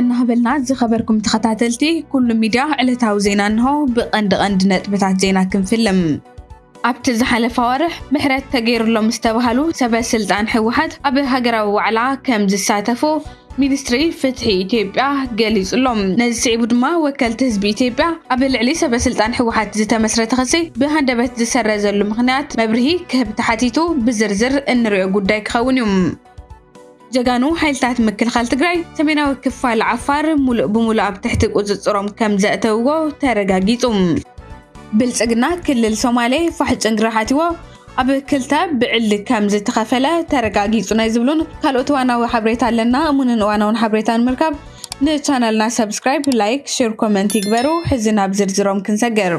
እናበልና ዝኸበርኩም ተኸታተልቲ ኩሉ ሚድያ ዕለታዊ ዜና እንሆ ብቐንዲ ቐንዲ ነጥብታት ዜና ክንፍልም ኣብቲ ዝሓለፈ ኣዋርሕ ምሕረት ተገይሩሎም ዝተብሃሉ ሰበ ስልጣን ህወሓት ኣብ ሃገራዊ ዋዕላ ከም ዝሳተፉ ሚኒስትሪ ፍትሒ ኢትዮጵያ ገሊጹ ኣሎ። ነዚ ስዒቡ ድማ ወከልቲ ህዝቢ ኢትዮጵያ ኣብ ልዕሊ ሰበ ስልጣን ህወሓት ዝተመስረተ ክሲ ብሃንደበት ዝሰረዘሉ ምኽንያት መብርሂ ክህብ ተሓቲቱ ብዝርዝር እንሪኦ ጉዳይ ክኸውን እዩ። ጀጋኑ ሓይልታት ምክልኻል ትግራይ ሰሜናዊ ክፋል ዓፋር ሙሉእ ብሙሉእ ኣብ ትሕቲ ቁፅፅሮም ከም ዘእተውዎ ተረጋጊፁ። ብልፅግና ክልል ሶማሌ ፋሕ ጭንግራ ሓቲዎ ኣብ ክልተ ብዕሊ ከም ዝተኸፈለ ተረጋጊፁ ናይ ዝብሉን ካልኦት እዋናዊ ሓበሬታ ኣለና እሙንን እዋናውን ሓበሬታ ንምርካብ ንቻነልና ሰብስክራይብ ላይክ ሽር ኮመንት ይግበሩ ሕዚ ናብ ዝርዝሮም ክንሰገር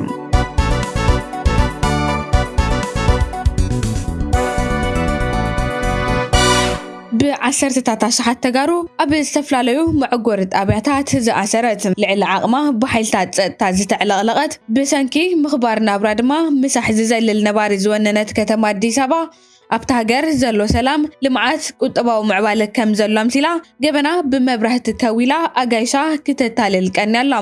ብዓሰርተታት ኣሽሓት ተጋሩ ኣብ ዝተፈላለዩ መዕጎሪ ጣብያታት ዝኣሰረት ልዕሊ ዓቕማ ብሓይልታት ፀጥታ ዝተዕለቕለቐት ብሰንኪ ምኽባር ናብራ ድማ ምሳሕ ዝዘልል ነባሪ ዝወነነት ከተማ ኣዲስ ኣበባ ኣብታ ሃገር ዘሎ ሰላም፣ ልምዓት፣ ቁጠባዊ ምዕባለ ከም ዘሎ ኣምሲላ ገበና ብመብራህቲ ከዊላ ኣጋይሻ ክተታልል ቀንያ ኣላ።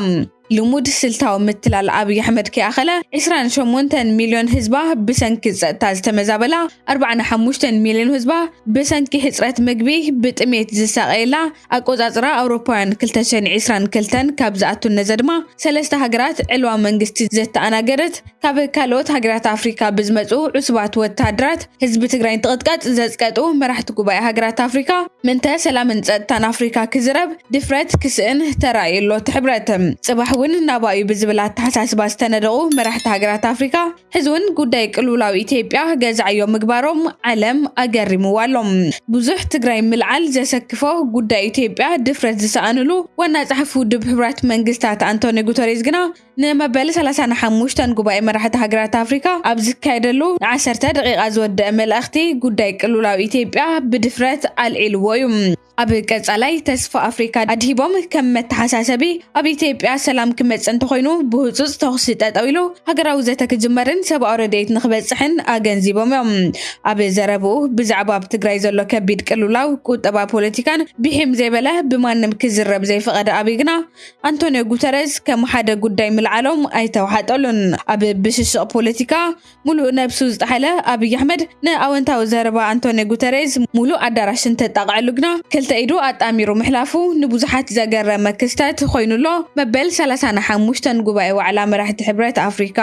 ልሙድ ስልታዊ ምትላል ኣብይ ኣሕመድ ከይኣኸለ ዕስራን ሸሞንተን ሚልዮን ህዝባ ብሰንኪ ጸጥታ ዝተመዛበላ፣ ኣርባዓን ሓሙሽተን ሚልዮን ህዝባ ብሰንኪ ሕጽረት ምግቢ ብጥሜት ዝሳቐየላ፣ ኣቆጻጽራ ኣውሮፓውያን ክልተ ሽሕን ዕስራን ክልተን ካብ ዝኣቱ እነዘ ድማ ሰለስተ ሃገራት ዕልዋ መንግስቲ ዘተኣናገደት ካብ ካልኦት ሃገራት ኣፍሪካ ብዝመፁ ዕሱባት ወተሃደራት ህዝቢ ትግራይ እንትቕጥቀጥ ዘፅቀጡ መራሕቲ ጉባኤ ሃገራት ኣፍሪካ ምንተ ሰላምን ፀጥታን ኣፍሪካ ክዝረብ ድፍረት ክስእን ተራእዩ ኣሎ እቲ ሕብረት ፅባሕ እውን ናባኡ ብዝብል ኣተሓሳስባ ዝተነደቑ መራሕቲ ሃገራት ኣፍሪካ ሕዚ እውን ጉዳይ ቅልውላው ኢትዮጵያ ገዛዕዮ ምግባሮም ዓለም ኣገሪምዎ ኣሎ ብዙሕ ትግራይ ምልዓል ዘሰክፎ ጉዳይ ኢትዮጵያ ድፍረት ዝሰኣንሉ ዋና ፀሓፊ ውድብ ሕቡራት መንግስታት ኣንቶኒ ጉተሬዝ ግና ንመበል ሰላሳን ሓሙሽተን ጉባኤ መራሕቲ ሃገራት ኣፍሪካ ኣብ ዝካየደሉ ንዓሰርተ ደቂቓ ዝወደአ መልእኽቲ ጉዳይ ቅልውላው ኢትዮጵያ ብድፍረት ኣልዒልዎ እዩ። ኣብ ቀጻላይ ተስፋ ኣፍሪካ ኣድሂቦም ከም መተሓሳሰቢ ኣብ ኢትዮጵያ ሰላም ክመጽእ እንተኾይኑ ብህጹጽ ተኹሲ ጠጠው ኢሉ ሃገራዊ ዘተ ክጅመርን ሰብኣዊ ረድኤት ንክበጽሕን ኣገንዚቦም እዮም። ኣብ ዘረብኡ ብዛዕባ ኣብ ትግራይ ዘሎ ከቢድ ቅልውላው ቁጠባ ፖለቲካን ብሒም ዘይበለ ብማንም ክዝረብ ዘይፈቐደ ኣብይ ግና ኣንቶንዮ ጉተረዝ ከም ሓደ ጉዳይ ምልዓሎም ኣይተዋሓጠሉን። ኣብ ብሽሽቕ ፖለቲካ ሙሉእ ነብሱ ዝጠሓለ ኣብይ ኣሕመድ ንኣወንታዊ ዘረባ ኣንቶንዮ ጉተረዝ ሙሉእ ኣዳራሽ እንተጣቕዐሉ ግና ክልተ ኢዱ ኣጣሚሩ ምሕላፉ ንብዙሓት ዘገረመ ክስተት ኮይኑ ኣሎ። መበል ሰላሳን ሓሙሽተን ጉባኤ ዋዕላ መራሕቲ ሕብረት ኣፍሪካ።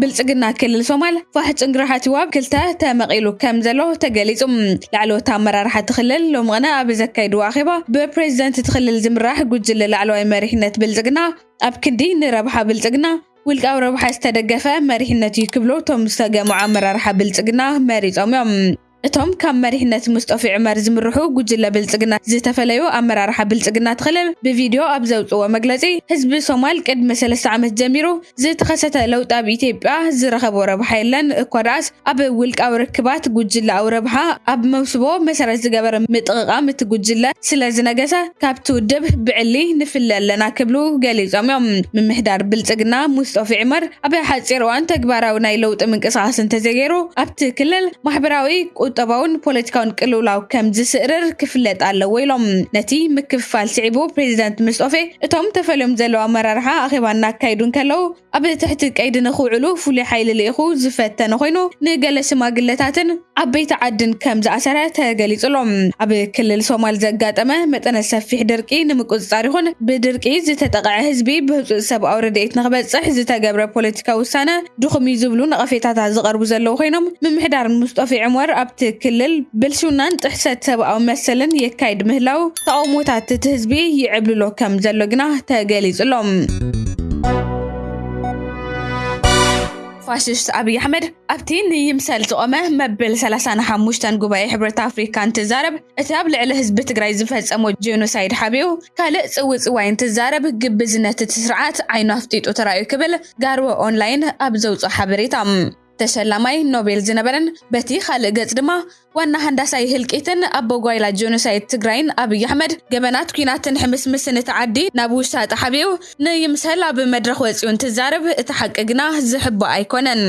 ብልፅግና ክልል ሶማል ፋሕ ፅንግርሓ ትዋብ ክልተ ተመቒሉ ከም ዘሎ ተገሊፁ ላዕለዎት ኣመራርሓ እቲ ክልል ሎሚ ቕነ ኣብ ዘካየድዎ ኣኼባ ብፕሬዚደንት እቲ ክልል ዝምራሕ ጉጅለ ላዕለዋይ መሪሕነት ብልፅግና ኣብ ክንዲ ንረብሓ ብልፅግና ውልቃዊ ረብሓ ዝተደገፈ መሪሕነት እዩ ክብሉ እቶም ዝተገምዑ ኣመራርሓ ብልፅግና መሪፆም እዮም። እቶም ካብ መሪሕነት ሙስጦፊ ዑመር ዝምርሑ ጉጅለ ብልፅግና ዝተፈለዩ ኣመራርሓ ብልፅግና ትኽል ብቪድዮ ኣብ ዘውፅዎ መግለፂ ህዝቢ ሶማል ቅድሚ ሰለስተ ዓመት ጀሚሩ ዝተኸሰተ ለውጢ ኣብ ኢትዮጵያ ዝረኸቦ ረብሓ የለን እኳ ደኣስ ኣብ ውልቃዊ ርክባት ጉጅለኣዊ ረብሓ ኣብ መውስቦ መሰረት ዝገበረ ምጥቕቓም እቲ ጉጅለ ስለዝነገሰ ካብቲ ውድብ ብዕሊ ንፍለ ኣለና ክብሉ ገሊፆም እዮም። ምምሕዳር ብልፅግና ሙስጦፊ ዑመር ኣብ ሓፂር እዋን ተግባራዊ ናይ ለውጢ ምንቅስቓስ እንተዘይገይሩ ኣብቲ ክልል ማሕበራዊ፣ ቁጠባውን ፖለቲካውን ቅልውላው ከም ዝስእርር ክፍለጥ ኣለዎ ኢሎም። ነቲ ምክፍፋል ስዒቡ ፕሬዚዳንት ምስጦፌ እቶም ተፈልዮም ዘለዉ ኣመራርሓ ኣኼባ እናካየዱ እንከለዉ ኣብ ትሕቲ ቀይዲ ንክውዕሉ ፍሉይ ሓይሊ ልኢኹ ዝፈተነ ኮይኑ ንገለ ሽማግለታትን ዓበይቲ ዓድን ከም ዝኣሰረ ተገሊጹ'ሎ። ኣብ ክልል ሶማል ዘጋጠመ መጠነ ሰፊሕ ድርቂ ንምቁጽጻር ይኹን ብድርቂ ዝተጠቕዐ ህዝቢ ብህጹጽ ሰብኣዊ ረድኤት ንክበጽሕ ዝተገብረ ፖለቲካዊ ውሳነ ድኹም'ዩ ዝብሉ ነቐፌታታት ዝቐርቡ ዘለዉ ኮይኖም ምምሕዳር ሙስጦፌ ዑመር ኣብቲ ክልል ብልሽውናን ጥሕሰት ሰብኣዊ መሰልን የካይድ ምህላዉ ተቓውሞታት እቲ ህዝቢ ይዕብልሎ ከም ዘሎ ግና ተገሊጹ'ሎ። ፋሽስት ኣብይ ኣሕመድ ኣብቲ ንይምሰል ዝቖመ መብል ሰላሳን ሓሙሽተን ጉባኤ ሕብረት ኣፍሪካ እንትዛረብ እቲ ኣብ ልዕሊ ህዝቢ ትግራይ ዝፈፀሞ ጄኖሳይድ ሓቢኡ ካልእ ፅውፅዋይ እንትዛረብ ግብዝነት እቲ ስርዓት ዓይኑ ኣፍጢጡ ተራእዩ ክብል ጋርወ ኦንላይን ኣብ ዘውፅኦ ሓበሬታ ተሸላማይ ኖቤል ዝነበረን በቲ ካልእ ገፅ ድማ ዋና ሃንዳሳይ ህልቂትን ኣቦ ጓይላ ጆኖሳይድ ትግራይን ኣብይ ኣሕመድ ገበናት ኩናትን ሕምስምስን እቲ ዓዲ ናብ ውሻጠ ሓቢኡ ንይምሰል ኣብ መድረኽ ወፂኡ እንትዛረብ እቲ ሓቂ ግና ዝሕባእ ኣይኮነን።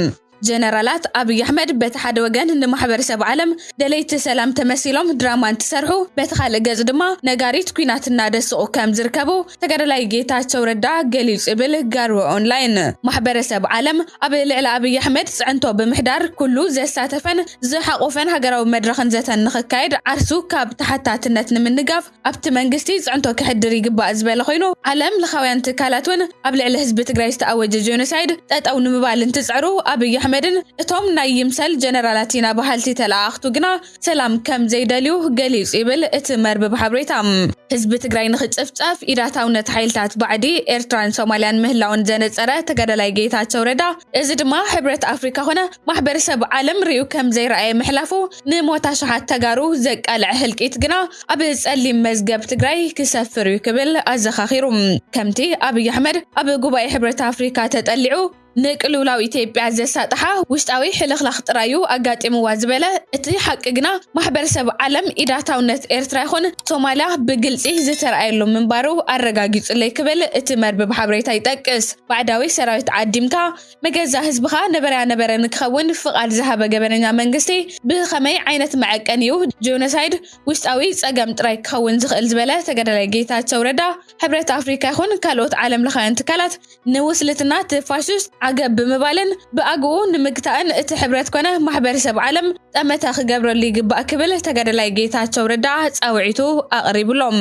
ጀነራላት ኣብይ ኣሕመድ በቲ ሓደ ወገን ንማሕበረሰብ ዓለም ደለይቲ ሰላም ተመሲሎም ድራማ እንትሰርሑ በቲ ካልእ ገፅ ድማ ነጋሪት ኩናት እናደስቑ ከም ዝርከቡ ተጋዳላይ ጌታቸው ረዳ ገሊጹ ይብል ጋርወ ኦንላይን። ማሕበረሰብ ዓለም ኣብ ልዕሊ ኣብይ ኣሕመድ ፅዕንቶ ብምሕዳር ኩሉ ዘሳተፈን ዝሓቖፈን ሃገራዊ መድረኽን ዘተን ንኽካየድ ዓርሱ ካብ ተሓታትነት ንምንጋፍ ኣብቲ መንግስቲ ፅዕንቶ ከሕድር ይግባእ ዝበለ ኮይኑ ዓለም ለኻውያን ትካላት እውን ኣብ ልዕሊ ህዝቢ ትግራይ ዝተኣወጀ ጄኖሳይድ ጠጠው ንምባል እንትፅዕሩ ኣብይ ኣሕመድን እቶም ናይ ይምሰል ጀነራላት ኢና በሃልቲ ተለኣኣኽቱ ግና ሰላም ከም ዘይደልዩ ገሊጹ ይብል እቲ መርብብ ሓብሬታ። ህዝቢ ትግራይ ንክጭፍጨፍ ኢዳታውነት ሓይልታት ባዕዲ ኤርትራን ሶማልያን ምህላወን ዘነጸረ ተጋዳላይ ጌታቸው ረዳ እዚ ድማ ሕብረት ኣፍሪካ ኮነ ማሕበረሰብ ዓለም ሪኡ ከም ዘይረኣየ ምሕላፉ ንሞት ኣሽሓት ተጋሩ ዘቃልዐ ህልቂት ግና ኣብ ጸሊም መዝገብ ትግራይ ክሰፍር እዩ ክብል ኣዘኻኺሩ። ከምቲ ኣብይ ኣሕመድ ኣብ ጉባኤ ሕብረት ኣፍሪካ ተጠሊዑ ንቅልውላው ኢትዮጵያ ዘሳጥሓ ውሽጣዊ ሕልኽላኽ ጥራዩ ኣጋጢምዋ ዝበለ እቲ ሓቂ ግና ማሕበረሰብ ዓለም ኢዳታውነት ኤርትራ ይኹን ሶማልያ ብግልጺ ዝተርኣየሉ ምንባሩ ኣረጋጊጹለይ ክብል እቲ መርብብ ሓበሬታ ይጠቅስ። ባዕዳዊ ሰራዊት ዓዲምካ መገዛ ህዝብኻ ነበረያ ነበረ ንክኸውን ፍቓድ ዝሃበ ገበነኛ መንግስቲ ብኸመይ ዓይነት መዐቀኒ እዩ ጆኖሳይድ ውሽጣዊ ጸገም ጥራይ ክኸውን ዝኽእል ዝበለ ተጋዳላይ ጌታቸው ረዳ ሕብረት ኣፍሪካ ይኹን ካልኦት ዓለምለኻውያን ትካላት ንውስልትና እቲ ፋሽስት ዓገብ ብምባልን ብኣግኡ ንምግታእን እቲ ሕብረት ኮነ ማሕበረሰብ ዓለም ጠመተ ክገብረሉ ይግባእ ክብል ተጋዳላይ ጌታቸው ረዳ ፃውዒቱ ኣቕሪብሎም።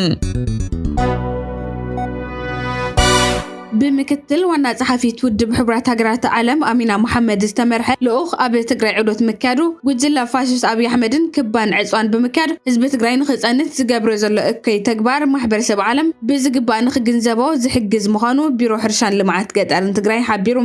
ብምክትል ዋና ጸሓፊት ውድብ ሕቡራት ሃገራት ዓለም ኣሚና መሓመድ ዝተመርሐ ልኡኽ ኣብ ትግራይ ዑደት ምክያዱ ጉጅለ ፋሽስት ኣብዪ ኣሕመድን ክባን ዕፅዋን ብምክያድ ህዝቢ ትግራይ ንክፀንት ዝገብሮ ዘሎ እከይ ተግባር ማሕበረሰብ ዓለም ብዝግባእ ንክግንዘቦ ዝሕግዝ ምዃኑ ቢሮ ሕርሻን ልምዓት ገጠርን ትግራይ ሓቢሩ።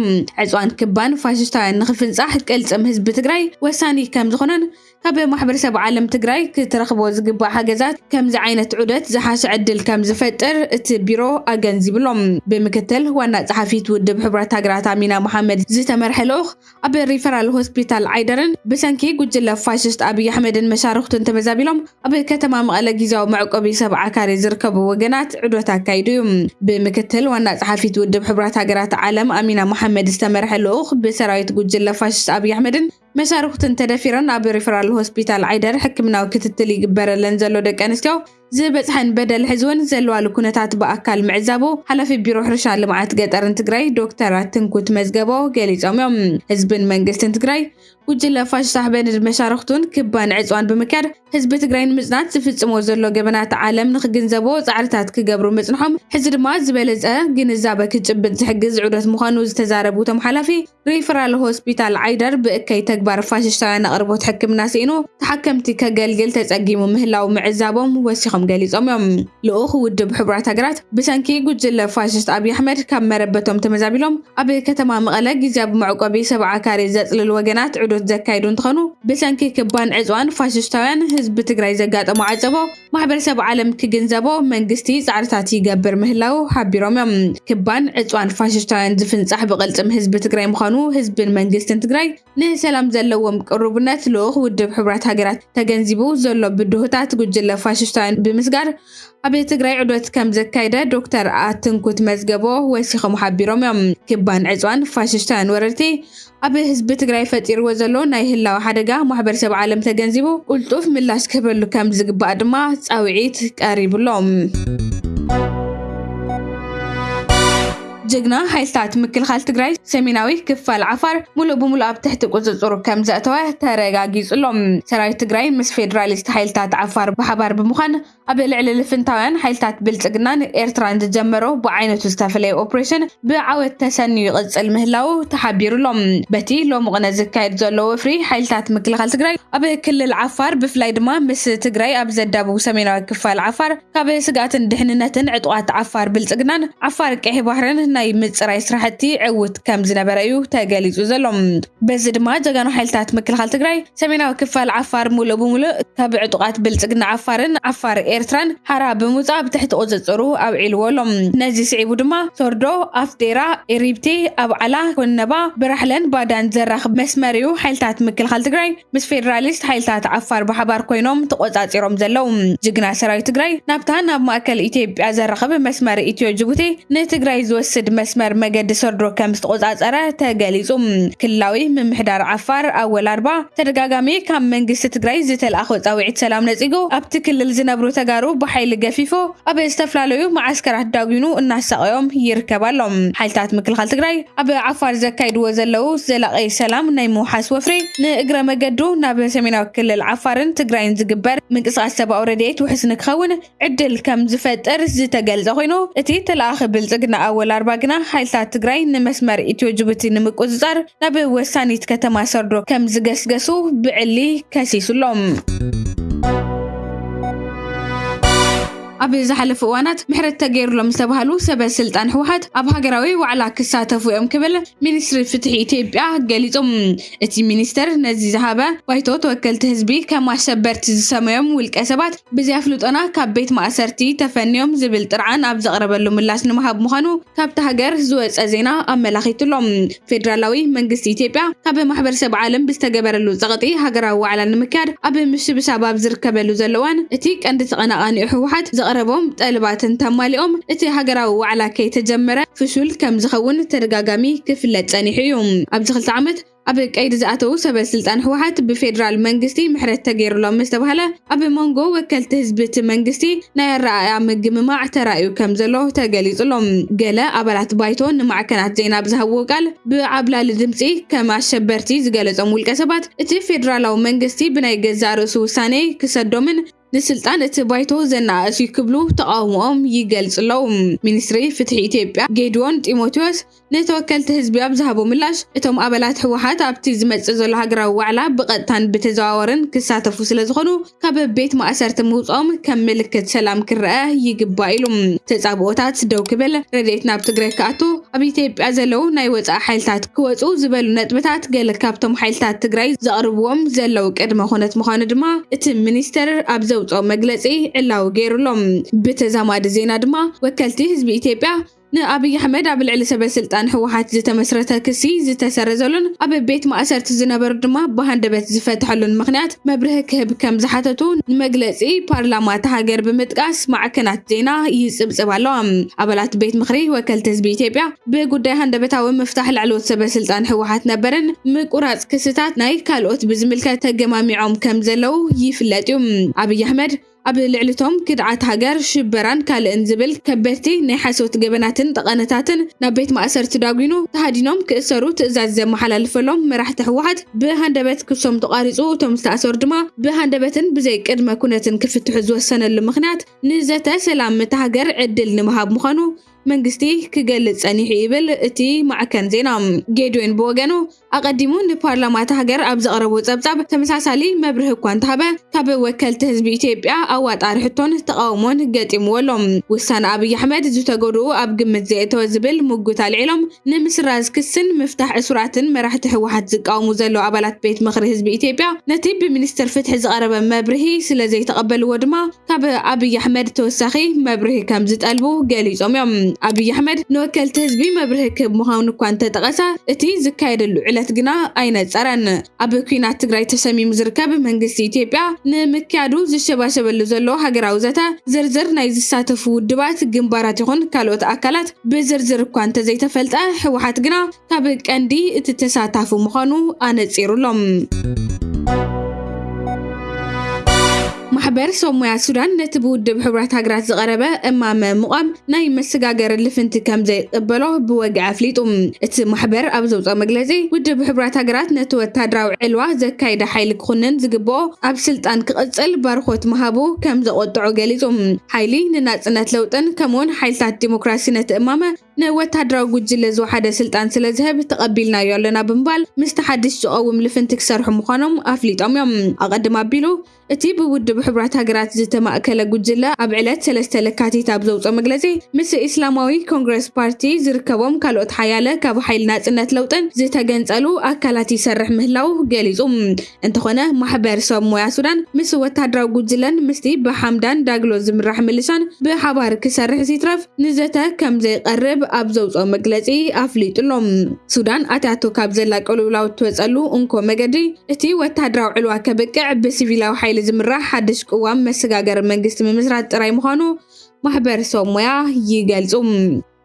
ዕፅዋን ክባን ፋሽስታውያን ንክፍንፃሕ ቅልፅም ህዝቢ ትግራይ ወሳኒ ከምዝኾነን ካብ ማሕበረሰብ ዓለም ትግራይ ክትረኽቦ ዝግባእ ሓገዛት ከምዚ ዓይነት ዑደት ዝሓሸ ዕድል ከምዝፈጥር እቲ ቢሮ ኣገንዚቡ'ሎ። ብምክትል ዋና ፀሓፊት ውድብ ሕቡራት ሃገራት ኣሚና መሓመድ ዝተመርሐ ልኡኽ ኣብ ሪፈራል ሆስፒታል ዓይደርን ብሰንኪ ጉጅለ ፋሽስት ኣብይ ኣሕመድን መሻርኽቱን ተመዛቢሎም ኣብ ከተማ መቐለ ግዜያዊ መዕቆቢ ሰብ ዓካሪ ዝርከቡ ወገናት ዑደት ኣካይዱ እዩ። ብምክትል ዋና ጸሓፊት ውድብ ሕቡራት ሃገራት ዓለም ኣሚና መሓመድ ዝተመርሐ ልኡኽ ብሰራዊት ጉጅለ ፋሽስት ኣብይ ኣሕመድን መሻርኽቱን ተደፊረን ኣብ ሪፈራል ሆስፒታል ዓይደር ሕክምናዊ ክትትል ይግበረለን ዘሎ ደቂ ኣንስትዮ ዝበፅሐን በደል ሕዝወን ዘለዋሉ ኩነታት ብኣካል ምዕዛቡ ሓላፊ ቢሮ ሕርሻ ልምዓት ገጠርን ትግራይ ዶክተር ኣትንኩት መዝገቦ ገሊፆም እዮም። ህዝብን መንግስትን ትግራይ ጉጅለ ፋሽስት ኣሕበንድ መሻርኽቱን ክባን ዕፅዋን ብምክያድ ህዝቢ ትግራይ ንምፅናት ዝፍፅሞ ዘሎ ገበናት ዓለም ንክግንዘቦ ፃዕርታት ክገብሩ ምፅንሖም ሕዚ ድማ ዝበለፀ ግንዛበ ክጭብጥ ዝሕግዝ ዑደት ምዃኑ ዝተዛረቡ እቶም ሓላፊ ሪፈራል ሆስፒታል ዓይደር ብእከይ ተግባር ፋሽሽታውያን ኣቕርቦት ሕክምና ስኢኑ ተሓከምቲ ከገልግል ተጸጊሙ ምህላው ምዕዛቦም ወሲኾም ገሊጾም እዮም። ልኡኽ ውድብ ሕቡራት ሃገራት ብሰንኪ ጉጅለ ፋሽስት ኣብይ ኣሕመድ ካብ መረበቶም ተመዛቢሎም ኣብ ከተማ መቐለ ግዝያብ መዕቆቢ ሰብዓ ካሬ ዘጽልሉ ወገናት ዑዶት ዘካይዱ እንትኾኑ ብሰንኪ ክባን ዕጽዋን ፋሽሽታውያን ህዝቢ ትግራይ ዘጋጠሞ ዓጸቦ ማሕበረሰብ ዓለም ክግንዘቦ መንግስቲ ፃዕርታት ይገብር ምህላው ሓቢሮም እዮም። ክባን ዕፅዋን ፋሽስታውያን ዝፍንፃሕ ብቕልፅም ህዝቢ ትግራይ ምዃኑ ህዝብን መንግስትን ትግራይ ንሰላም ዘለዎም ቅሩብነት ልኡኽ ውድብ ሕቡራት ሃገራት ተገንዚቡ ዘሎ ብድሆታት ጉጅለ ፋሽስታውያን ብምስጋር ኣብ ትግራይ ዑደት ከም ዘካየደ ዶክተር ኣትንኩት መዝገቦ ወሲኾም ሓቢሮም እዮም። ክባን ዕፅዋን ፋሽስታውያን ወረርቲ ኣብ ህዝቢ ትግራይ ፈጢርዎ ዘሎ ናይ ህላወ ሓደጋ ማሕበረሰብ ዓለም ተገንዚቡ ቁልጡፍ ምላሽ ክህበሉ ከም ዝግባእ ድማ ፃውዒት ቀሪብሎም። ጀግና ሓይልታት ምክልኻል ትግራይ ሰሜናዊ ክፋል ዓፋር ሙሉእ ብሙሉእ ኣብ ትሕቲ ቁፅፅሩ ከም ዘእተወ ተረጋጊፁ ኣሎ። ሰራዊት ትግራይ ምስ ፌዴራሊስት ሓይልታት ዓፋር ብሓባር ብምዃን ኣብ ልዕሊ ልፍንታውያን ሓይልታት ብልፅግናን ኤርትራን ዝጀመሮ ብዓይነቱ ዝተፈለየ ኦፕሬሽን ብዓወት ተሰንዩ ይቕፅል ምህላው ተሓቢሩሎም በቲ ሎሚ ቅነ ዝካየድ ዘሎ ወፍሪ ሓይልታት ምክልኻል ትግራይ ኣብ ክልል ዓፋር ብፍላይ ድማ ምስ ትግራይ ኣብ ዘዳብው ሰሜናዊ ክፋል ዓፋር ካብ ስግኣትን ድሕንነትን ዕጡቓት ዓፋር ብልፅግናን ዓፋር ቀይሕ ባህርን ናይ ምፅራይ ስራሕቲ ዕውት ከም ዝነበረ እዩ ተገሊፁ ዘሎ በዚ ድማ ጀጋኑ ሓይልታት ምክልኻል ትግራይ ሰሜናዊ ክፋል ዓፋር ሙሉእ ብሙሉእ ካብ ዕጡቓት ብልጽግና ዓፋርን ዓፋር ኤርትራን ሓራ ብምውጻእ ኣብ ትሕቲ ቁጽጽሩ ኣብዒልዎ ኣሎ። ነዚ ስዒቡ ድማ ሶርዶ፣ ኣፍዴራ፣ ኤሪብቲ፣ ኣብዓላ፣ ኮነባ፣ ብራሕለን ባዳን ዘራኽብ መስመር'ዩ ሓይልታት ምክልኻል ትግራይ ምስ ፌደራሊስት ሓይልታት ዓፋር ብሓባር ኮይኖም ተቖጻጺሮም ዘለዉ። ጅግና ሰራዊት ትግራይ ናብታ ናብ ማእከል ኢትዮጵያ ዘራኽብ መስመር ኢትዮ-ጅቡቲ ንትግራይ ዝወስድ መስመር መገዲ ሰርዶ ከም ዝተቖጻጸረ ተገሊጹ። ክልላዊ ምምሕዳር ዓፋር ኣወል ኣርባ ተደጋጋሚ ካብ መንግስቲ ትግራይ ዝተልኣኾ ጻውዒት ሰላም ነጺጉ ኣብቲ ክልል ዝነብሩ ተጋሩ ብሓይሊ ገፊፉ ኣብ ዝተፈላለዩ መዓስከራት ዳጒኑ እናሳቐዮም ይርከብ ኣሎ። ሓይልታት ምክልኻል ትግራይ ኣብ ዓፋር ዘካይድዎ ዘለው ዘላቒ ሰላም ናይ ምውሓስ ወፍሪ ንእግረ መገዱ ናብ ሰሜናዊ ክልል ዓፋርን ትግራይን ዝግበር ምንቅስቓስ ሰብኣዊ ረድኤት ውሑስ ንክኸውን ዕድል ከም ዝፈጥር ዝተገልጸ ኮይኑ እቲ ተለኣኺ ብልጽግና ኣወል ኣርባ ግና ሓይልታት ትግራይ ንመስመር ኢትዮ ጅቡቲ ንምቁጽጻር ናብ ወሳኒት ከተማ ሰርዶ ከም ዝገስገሱ ብዕሊ ከሲሱ ኣሎ። ኣብ ዝሓለፉ እዋናት ምሕረት ተገይሩሎም ዝተባህሉ ሰበ ስልጣን ህወሓት ኣብ ሃገራዊ ዋዕላ ክሳተፉ እዮም ክብል ሚኒስትሪ ፍትሒ ኢትዮጵያ ገሊጹ። እቲ ሚኒስተር ነዚ ዝሃበ ባይቶ ተወከልቲ ህዝቢ ከም ኣሸበርቲ ዝሰመዮም ውልቀ ሰባት ብዘያፍልጦና ካብ ቤት ማእሰርቲ ተፈንዮም ዝብል ጥርዓን ኣብ ዘቕረበሉ ምላሽ ንምሃብ ምዃኑ ካብቲ ሃገር ዝወፀ ዜና ኣመላኺቱሎ። ፌደራላዊ መንግስቲ ኢትዮጵያ ካብ ማሕበረሰብ ዓለም ብዝተገበረሉ ፀቕጢ ሃገራዊ ዋዕላ ንምክያድ ኣብ ምስብሳብ ኣብ ዝርከበሉ ዘሎ እዋን እቲ ቀንዲ ተቐናቓኒኡ ህወሓት ዘቕረቦም ጠለባት እንተማሊኦም እቲ ሃገራዊ ዋዕላ ከይተጀመረ ፍሹል ከምዝኸውን ተደጋጋሚ ክፍለጥ ፀኒሑ እዩ። ኣብዚ ክልተ ዓመት ኣብ ቀይዲ ዝኣተዉ ሰበስልጣን ህወሓት ብፌደራል መንግስቲ ምሕረት ተገይሩሎም ምስተብሃለ ኣብ ሞንጎ ወከልቲ ህዝቢ እቲ መንግስቲ ናይ ኣረኣእያ ምግምማዕ ተራእዩ ከምዘሎ ተገሊፁ ኣሎ። ገለ ኣባላት ባይቶ ንማዕከናት ዜና ኣብ ዝሃብዎ ቃል ብዓብላሊ ድምፂ ከም ኣሸበርቲ ዝገለፆም ውልቀሰባት እቲ ፌደራላዊ መንግስቲ ብናይ ገዛእ ርእሱ ውሳኔ ክሰዶምን ንስልጣን እቲ ባይቶ ዘነኣእስ እዩ ክብሉ ተቓውሞኦም ይገልጹ ኣለዉ። ሚኒስትሪ ፍትሒ ኢትዮጵያ ጌዲዮን ጢሞቴዎስ ንተወከልቲ ህዝቢ ኣብ ዝሃቦ ምላሽ፣ እቶም ኣባላት ህወሓት ኣብቲ ዝመጽእ ዘሎ ሃገራዊ ዋዕላ ብቐጥታን ብተዘዋዋርን ክሳተፉ ስለዝኾኑ፣ ካብ ቤት ማእሰርቲ ምውፅኦም ከም ምልክት ሰላም ክረአ ይግባእ ኢሉ ተፃብኦታት ደው ክብል ረድኤት ናብ ትግራይ ክኣቱ ኣብ ኢትዮጵያ ዘለው ናይ ወፃኢ ሓይልታት ክወፁ ዝበሉ ነጥብታት ገለ ካብቶም ሓይልታት ትግራይ ዘቕርብዎም ዘለው ቅድመ ኩነት ምዃኑ ድማ እቲ ሚኒስተር ኣብ ዘውፅኦ መግለፂ ዕላዊ ገይሩሎም ብተዛማዲ ዜና ድማ ወከልቲ ህዝቢ ኢትዮጵያ ንኣብይ ኣሕመድ ኣብ ልዕሊ ሰበስልጣን ህወሓት ዝተመስረተ ክሲ ዝተሰረዘሉን ኣብ ቤት ማእሰርቲ ዝነበሩ ድማ ብሃንደበት ዝፈትሐሉን ምኽንያት መብርሂ ክህብ ከም ዝሓተቱ ንመግለፂ ፓርላማ እታ ሃገር ብምጥቃስ ማዕከናት ዜና ይፅብፅብ ኣለዋ። ኣባላት ቤት ምኽሪ ወከልቲ ህዝቢ ኢትዮጵያ ብጉዳይ ሃንደበታዊ ምፍታሕ ላዕለዎት ሰበስልጣን ህወሓት ነበርን ምቁራፅ ክስታት ናይ ካልኦት ብዝምልከት ተገማሚዖም ከም ዘለው ይፍለጥ እዩ። ኣብይ ኣሕመድ ኣብ ልዕሊ'ቶም ክድዓት ሃገር፣ ሽበራን ካልእን ዝብል ከበድቲ ናይ ሓሶት ገበናትን ጠቐነታትን ናብ ቤት ማእሰርቲ ዳጒኑ ተሃዲኖም ክእሰሩ ትእዛዝ ዘመሓላልፈሎም መራሕቲ ህወሓት ብሃንደበት ክሶም ተቋሪጹ እቶም ዝተኣሰሩ ድማ ብሃንደበትን ብዘይ ቅድመ ኩነትን ክፍትሑ ዝወሰነሉ ምኽንያት ንዘተ ሰላም እታ ሃገር ዕድል ንምሃብ ምዃኑ መንግስቲ ክገልጽ ጸኒሑ ይብል እቲ ማዕከን ዜና። ጌድዌን ብወገኑ ኣቐዲሙ ንፓርላማ እታ ሃገር ኣብ ዘቕረቦ ጸብጻብ ተመሳሳሊ መብርሂ እኳ እንተሃበ ካብ ወከልቲ ህዝቢ ኢትዮጵያ ኣዋጣሪ ሕቶን ተቓውሞን ገጢምዎ ኣሎ። ውሳነ ኣብይ ኣሕመድ ዝተጎድኡ ኣብ ግምት ዘየእተወ ዝብል ሙግት ኣልዒሎም ንምስራዝ ክስን ምፍታሕ እሱራትን መራሕቲ ህወሓት ዝቃወሙ ዘለዉ ኣባላት ቤት ምኽሪ ህዝቢ ኢትዮጵያ ነቲ ብሚኒስትር ፍትሒ ዝቐረበ መብርሂ ስለዘይተቐበልዎ ድማ ካብ ኣብይ ኣሕመድ ተወሳኺ መብርሂ ከምዝጠልቡ ገሊፆም እዮም። ኣብይ ኣሕመድ ንወከልቲ ህዝቢ መብርሂ ክህብ ምዃኑ እኳ እንተጠቐሰ እቲ ዝካየደሉ ዕለት ግና ኣይነፀረን። ኣብ ኲናት ትግራይ ተሰሚሙ ዝርከብ መንግስቲ ኢትዮጵያ ንምክያዱ ዝሸባሸበሉ ዘሎ ሃገራዊ ዘተ ዝርዝር ናይ ዝሳተፉ ውድባት፣ ግንባራት ይኹን ካልኦት ኣካላት ብዝርዝር እኳ እንተዘይተፈልጠ ህወሓት ግና ካብ ቀንዲ እቲ ተሳታፊ ምዃኑ ኣነፂሩ ኣሎ። ማሕበር ሰብ ሞያ ሱዳን ነቲ ብውድብ ሕቡራት ሃገራት ዝቐረበ እማመ ምቛም ናይ መሰጋገሪ ልፍንቲ ከም ዘይቕበሎ ብወግዒ ኣፍሊጡ። እቲ ማሕበር ኣብ ዘውፅኦ መግለፂ ውድብ ሕቡራት ሃገራት ነቲ ወታደራዊ ዕልዋ ዘካይደ ሓይሊ ክኹንን ዝግብኦ ኣብ ስልጣን ክቕፅል ባርኾት ምሃቡ ከም ዘቖጥዖ ገሊፁ። ሓይሊ ንናጽነት ለውጥን ከምኡውን ሓይልታት ዲሞክራሲ ነቲ እማመ ንወተሃደራዊ ጉጅለ ዝወሓደ ስልጣን ስለ ዝህብ ተቐቢልናዮ ኣለና ብምባል ምስቲ ሓድሽ ዝቐውም ልፍንቲ ክሰርሑ ምዃኖም ኣፍሊጦም እዮም። ኣቐድም ኣቢሉ እቲ ብውድብ ሕቡራት ሃገራት ዝተማእከለ ጉጅለ ኣብ ዕለት ሰለስተ ለካቲት ኣብ ዘውጽኦ መግለጺ ምስ ኢስላማዊ ኮንግረስ ፓርቲ ዝርከቦም ካልኦት ሓያለ ካብ ሓይሊ ናጽነት ለውጥን ዝተገንጸሉ ኣካላት ይሰርሕ ምህላዉ ገሊጹ። እንተኾነ ማሕበር ሰብ ሞያ ሱዳን ምስ ወታደራዊ ጉጅለን ምስቲ ብሓምዳን ዳግሎ ዝምራሕ ምልሻን ብሓባር ክሰርሕ ዝይትረፍ ንዘተ ከምዘይቐርብ ኣብ ዘውፅኦ መግለፂ ኣፍሊጡ ኣሎ። ሱዳን ኣትያቶ ካብ ዘላ ቅልውላው እትወፀሉ እንኮ መገዲ እቲ ወታደራዊ ዕልዋ ከብቅዕ ብሲቪላዊ ሓይሊ ዝምራሕ ሓድሽ ቅዋም መሰጋገሪ መንግስቲ ምምስራት ጥራይ ምዃኑ ማሕበር ሰብ ሞያ ይገልፁ።